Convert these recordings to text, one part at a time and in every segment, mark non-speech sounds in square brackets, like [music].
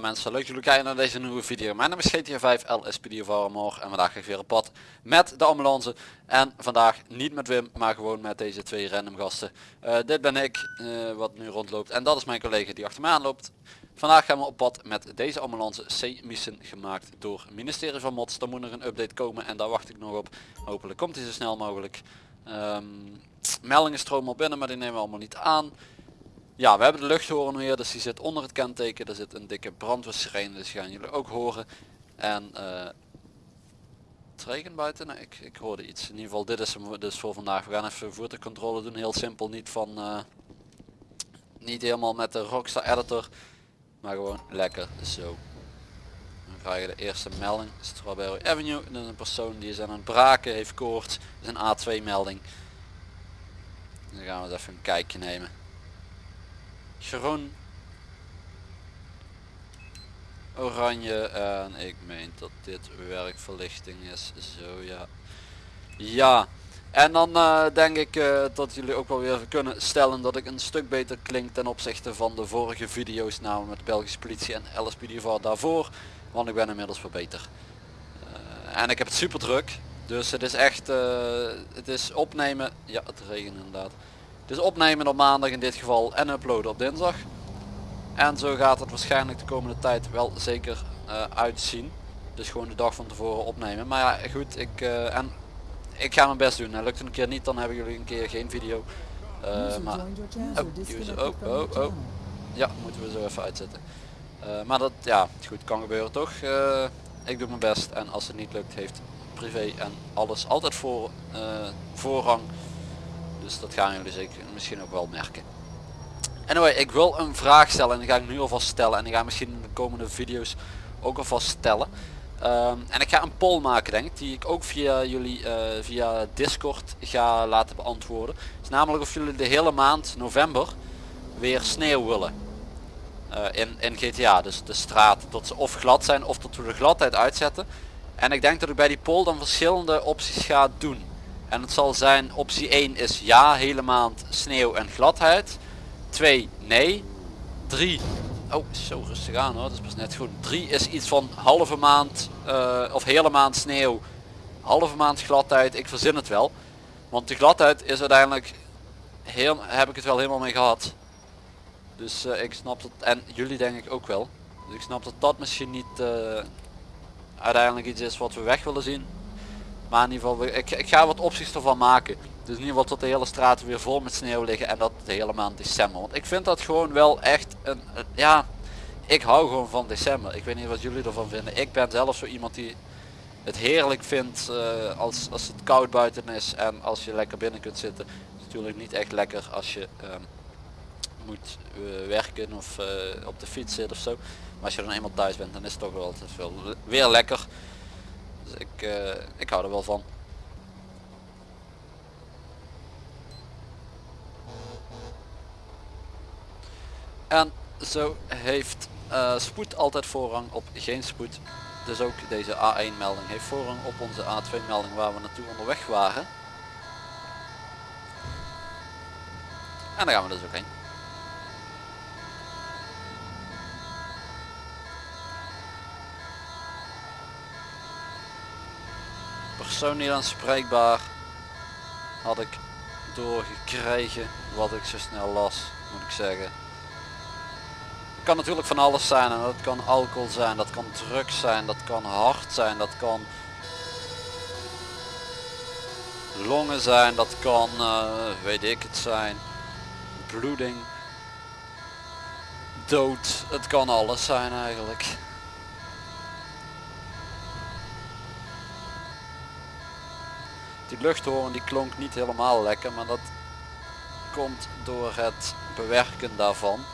Mensen, leuk dat jullie kijken naar deze nieuwe video. Mijn naam is GTA 5 LSPD of Armor en vandaag ga ik weer op pad met de ambulance. En vandaag niet met Wim, maar gewoon met deze twee random gasten. Eh, dit ben ik, eh, wat nu rondloopt en dat is mijn collega die achter mij aanloopt. Vandaag gaan we op pad met deze ambulance C-mission gemaakt door het ministerie van Mods. Er moet nog een update komen en daar wacht ik nog op. Hopelijk komt hij zo snel mogelijk. Um, meldingen stromen op binnen, maar die nemen we allemaal niet aan. Ja, we hebben de luchthoren weer, dus die zit onder het kenteken. Er zit een dikke brandweersirene, dus gaan jullie ook horen. En uh, het regen buiten? Nee, ik, ik hoorde iets. In ieder geval, dit is hem dus voor vandaag. We gaan even voertuigcontrole doen, heel simpel. Niet van, uh, niet helemaal met de Rockstar Editor, maar gewoon lekker zo. Dan krijgen de eerste melding, Strawberry Avenue. En een persoon die is aan het braken, heeft koorts. Dat is een A2 melding. Dan gaan we eens even een kijkje nemen groen, oranje en ik meen dat dit werkverlichting is. Zo ja. Ja. En dan uh, denk ik uh, dat jullie ook wel weer kunnen stellen dat ik een stuk beter klink ten opzichte van de vorige video's namelijk met Belgische politie en LSPD daarvoor. Want ik ben inmiddels wel beter. Uh, en ik heb het super druk. Dus het is echt, het is opnemen. Ja, het regent inderdaad. Dus opnemen op maandag in dit geval en uploaden op dinsdag. En zo gaat het waarschijnlijk de komende tijd wel zeker uh, uitzien. Dus gewoon de dag van tevoren opnemen. Maar ja goed, ik, uh, en ik ga mijn best doen. En lukt het een keer niet, dan hebben jullie een keer geen video. Uh, maar, oh, oh, oh, oh. Ja, moeten we zo even uitzetten. maar dat, ja, goed, kan gebeuren toch. ik doe mijn best en als het niet lukt, heeft privé en alles altijd voor, voorrang. Dus dat gaan jullie zeker misschien ook wel merken. Anyway, ik wil een vraag stellen en die ga ik nu alvast stellen. En die ga ik misschien in de komende video's ook alvast stellen. Um, en ik ga een poll maken denk ik, die ik ook via jullie uh, via Discord ga laten beantwoorden. is namelijk of jullie de hele maand november weer sneeuw willen. Uh, in, in GTA, dus de straat, dat ze of glad zijn of dat we de gladheid uitzetten. En ik denk dat ik bij die poll dan verschillende opties ga doen. En het zal zijn optie 1 is ja, hele maand sneeuw en gladheid. 2 nee. 3 Oh, zo rustig aan hoor, dat is pas net goed. 3 is iets van halve maand uh, of hele maand sneeuw, halve maand gladheid. Ik verzin het wel. Want de gladheid is uiteindelijk, heel, heb ik het wel helemaal mee gehad. Dus uh, ik snap dat, en jullie denk ik ook wel. Dus ik snap dat dat misschien niet uh, uiteindelijk iets is wat we weg willen zien. Maar in ieder geval, ik, ik ga wat opties ervan maken. Dus in ieder geval tot de hele straten weer vol met sneeuw liggen en dat de hele maand december. Want ik vind dat gewoon wel echt een, ja, ik hou gewoon van december. Ik weet niet wat jullie ervan vinden. Ik ben zelf zo iemand die het heerlijk vindt uh, als, als het koud buiten is en als je lekker binnen kunt zitten. Het is natuurlijk niet echt lekker als je um, moet uh, werken of uh, op de fiets zit of zo. Maar als je dan eenmaal thuis bent dan is het toch wel veel weer lekker. Dus ik, uh, ik hou er wel van. En zo heeft uh, spoed altijd voorrang op geen spoed. Dus ook deze A1 melding heeft voorrang op onze A2 melding waar we naartoe onderweg waren. En daar gaan we dus ook heen. Persoon niet aanspreekbaar had ik doorgekregen wat ik zo snel las moet ik zeggen. Het kan natuurlijk van alles zijn en dat kan alcohol zijn dat kan drugs zijn dat kan hard zijn dat kan longen zijn dat kan uh, weet ik het zijn bloeding dood het kan alles zijn eigenlijk Die luchthoorn die klonk niet helemaal lekker, maar dat komt door het bewerken daarvan.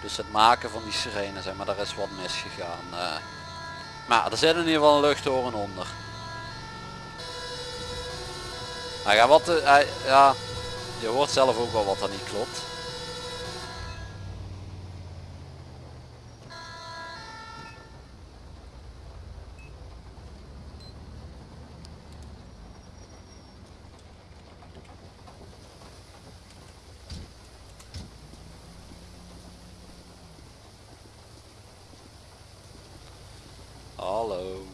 Dus het maken van die sirene, zeg maar, daar is wat misgegaan. Uh, maar er zit in ieder geval een luchthoorn onder. Hij gaat wat, uh, ja, je hoort zelf ook wel wat er niet klopt. Hallo.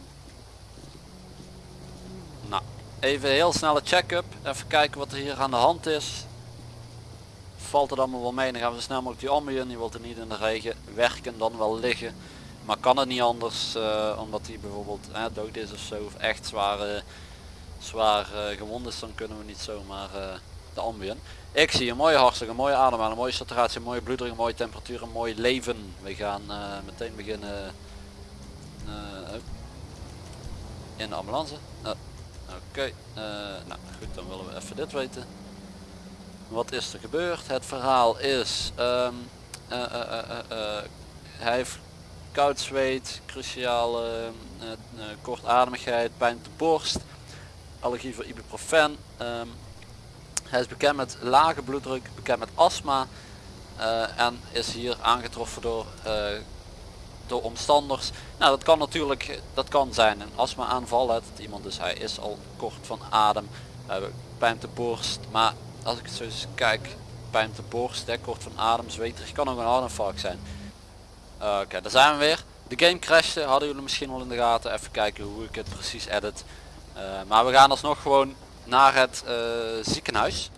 Nou, even een heel snelle check-up. Even kijken wat er hier aan de hand is. Valt het allemaal wel mee, dan gaan we snel mogelijk die ambulance. Die wilt er niet in de regen werken, dan wel liggen. Maar kan het niet anders, eh, omdat hij bijvoorbeeld dood is of zo. Of echt zwaar, uh, zwaar gewond is, dan kunnen we niet zomaar eh, de ambulance. Ik zie een mooie hartslag, een mooie ademhaling, een mooie saturatie, een mooie bloeddruk, een mooie temperatuur, een mooi leven. We gaan meteen beginnen in de ambulance. Oké, okay. nou goed, dan willen we even dit weten. Wat is er gebeurd? Het verhaal is, um, hij heeft koud zweet, cruciale kortademigheid, pijn op de borst, allergie voor ibuprofen. Um, hij is bekend met lage bloeddruk, bekend met astma en is hier aangetroffen door, door omstanders. Nou dat kan natuurlijk, dat kan zijn een astma aanval, dat iemand dus hij is al kort van adem, uh, pijn de borst, maar als ik zo eens kijk, pijn de borst, hè, kort van adem, zweterig, kan ook een hartinfarct zijn. Oké, okay, daar zijn we weer. De game crashte, hadden jullie misschien al in de gaten. Even kijken hoe ik het precies edit. Uh, maar we gaan alsnog gewoon naar het uh, ziekenhuis.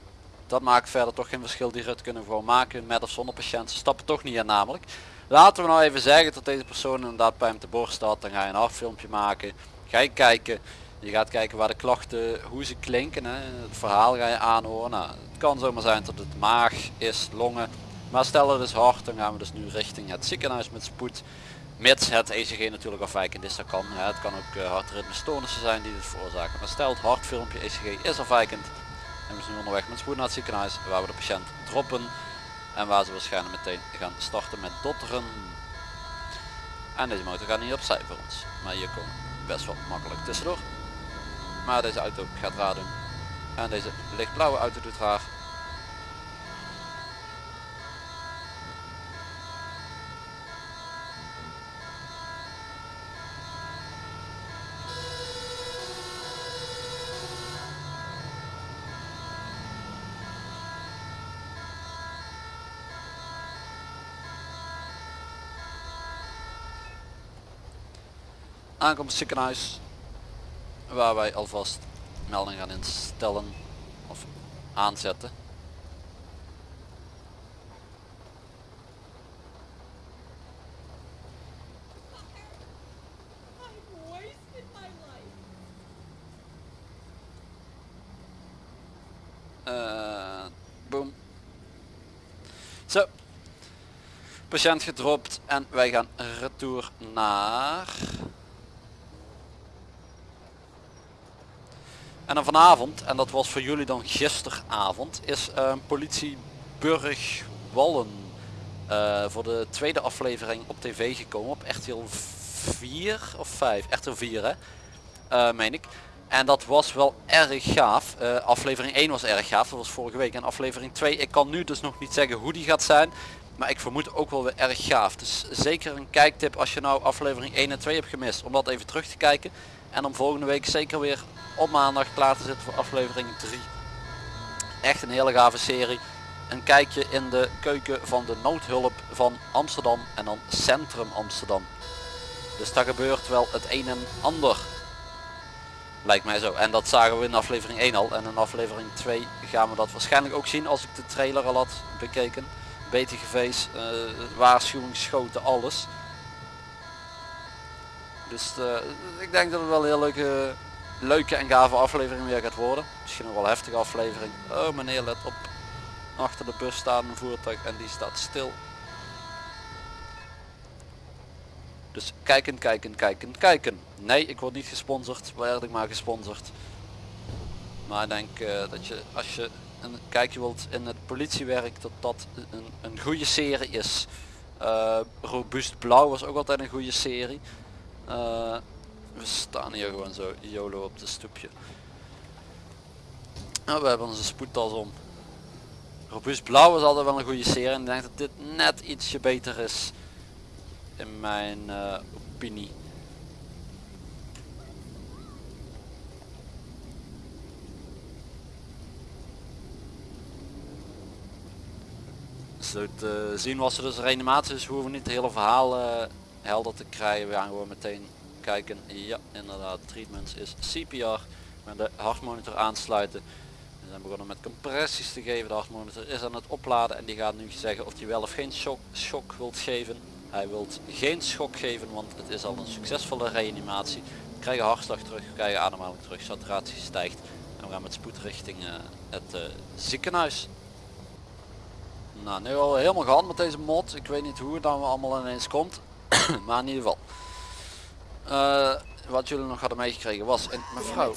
Dat maakt verder toch geen verschil. Die rit kunnen we gewoon maken met of zonder patiënt. Ze stappen toch niet in namelijk. Laten we nou even zeggen dat deze persoon inderdaad pijn op de borst had. Dan ga je een hartfilmpje maken. Ga je kijken. Je gaat kijken waar de klachten, hoe ze klinken. Hè. Het verhaal ga je aanhoren. Nou, het kan zomaar zijn dat het maag is, longen. Maar stel het is hard, dan gaan we dus nu richting het ziekenhuis met spoed. Mits het ECG natuurlijk afwijkend is, dat kan. Hè. Het kan ook uh, hartritmestoornissen zijn die dit veroorzaken. Maar stel het hartfilmpje ECG is afwijkend. En we zijn nu onderweg met spoed naar het ziekenhuis waar we de patiënt droppen. En waar ze waarschijnlijk meteen gaan starten met dotteren. En deze motor gaat niet opzij voor ons. Maar hier komen best wel makkelijk tussendoor. Maar deze auto gaat raar doen. En deze lichtblauwe auto doet raar. Aankomst ziekenhuis waar wij alvast melding gaan instellen of aanzetten. Uh, boom. Zo. Patiënt gedropt en wij gaan retour naar En dan vanavond, en dat was voor jullie dan gisteravond, is uh, politie Burg Wallen uh, voor de tweede aflevering op tv gekomen. Op RTL 4 of 5, RTL 4 hè, uh, meen ik. En dat was wel erg gaaf. Aflevering 1 was erg gaaf, dat was vorige week. En aflevering 2, ik kan nu dus nog niet zeggen hoe die gaat zijn. Maar ik vermoed ook wel weer erg gaaf. Dus zeker een kijktip als je nou aflevering 1 en 2 hebt gemist. Om dat even terug te kijken. En om volgende week zeker weer op maandag klaar te zitten voor aflevering 3. Echt een hele gave serie. Een kijkje in de keuken van de noodhulp van Amsterdam en dan Centrum Amsterdam. Dus daar gebeurt wel het een en ander. Lijkt mij zo. En dat zagen we in aflevering 1 al. En in aflevering 2 gaan we dat waarschijnlijk ook zien als ik de trailer al had bekeken. BTGV's, uh, waarschuwingsschoten, alles. Dus uh, ik denk dat het wel een heel leuke, leuke en gave aflevering weer gaat worden. Misschien nog wel heftige aflevering. Oh meneer let op. Achter de bus staat voertuig en die staat stil. Dus kijken, kijken, kijken, kijken. Nee, ik word niet gesponsord. Werd ik maar gesponsord. Maar ik denk uh, dat je als je een kijkje wilt in het politiewerk dat dat een, een goede serie is. Uh, Robuust Blauw was ook altijd een goede serie. Uh, we staan hier gewoon zo YOLO op de stoepje. Nou, we hebben onze spoedtas om. Robuust Blauw is altijd wel een goede serie en ik denk dat dit net ietsje beter is. In mijn uh, opinie. Zo te zien was er dus reanimatie, dus hoeven we niet het hele verhaal uh, helder te krijgen. We gaan gewoon meteen kijken. Ja, inderdaad, treatments is CPR. met de hartmonitor aansluiten. We zijn begonnen met compressies te geven. De hartmonitor is aan het opladen en die gaat nu zeggen of hij wel of geen shock, shock wilt geven. Hij wilt geen schok geven, want het is al een succesvolle reanimatie. We krijgen hartslag terug, we krijgen ademhaling terug, saturatie stijgt. En we gaan met spoed richting uh, het uh, ziekenhuis. Nou, nu al helemaal gehad met deze mod. Ik weet niet hoe het dan allemaal ineens komt. [clears throat] maar in ieder geval. Uh, wat jullie nog hadden meegekregen was een mevrouw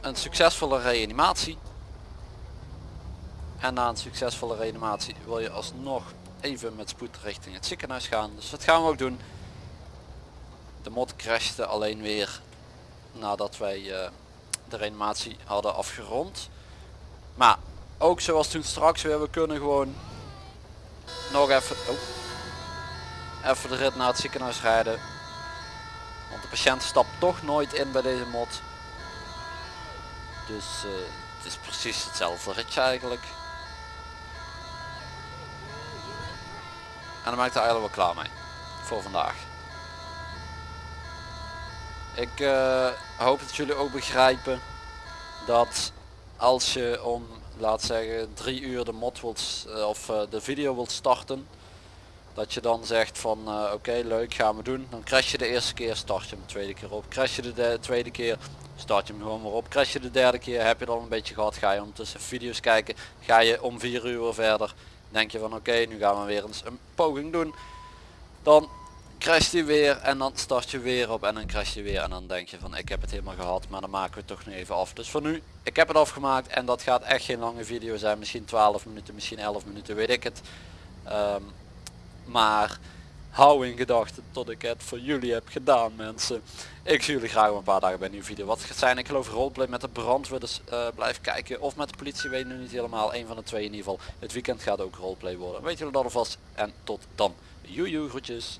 een succesvolle reanimatie. En na een succesvolle reanimatie wil je alsnog even met spoed richting het ziekenhuis gaan. Dus dat gaan we ook doen. De mod crashte alleen weer nadat wij uh, de reanimatie hadden afgerond. Maar ook zoals toen straks weer, we kunnen gewoon nog even, oh, even de rit naar het ziekenhuis rijden. Want de patiënt stapt toch nooit in bij deze mod. Dus uh, het is precies hetzelfde ritje eigenlijk. En dan maak ik er eigenlijk wel klaar mee. Voor vandaag. Ik uh, hoop dat jullie ook begrijpen dat als je om laat zeggen drie uur de mod wilt uh, of de video wilt starten dat je dan zegt van oké okay, leuk gaan we doen. Dan crash je de eerste keer start je hem de tweede keer op. Crash je de, de tweede keer start je hem gewoon weer op. Crash je de derde keer heb je dan een beetje gehad ga je ondertussen video's kijken. Ga je om vier uur verder denk je van oké nu gaan we weer eens een poging doen. Dan crash je weer en dan start je weer op en dan crash je weer. En dan denk je van ik heb het helemaal gehad maar dan maken we het toch nog even af. Dus voor nu ik heb het afgemaakt en dat gaat echt geen lange video zijn. Misschien 12 minuten misschien 11 minuten weet ik het. Um, maar hou in gedachten tot ik het voor jullie heb gedaan mensen. Ik zie jullie graag een paar dagen bij een nieuwe video. Wat gaat zijn ik geloof roleplay met de brandweer dus uh, blijf kijken. Of met de politie weet nu niet helemaal. Een van de twee in ieder geval. Het weekend gaat ook roleplay worden. Weet jullie dat alvast. En tot dan. Joejoe groetjes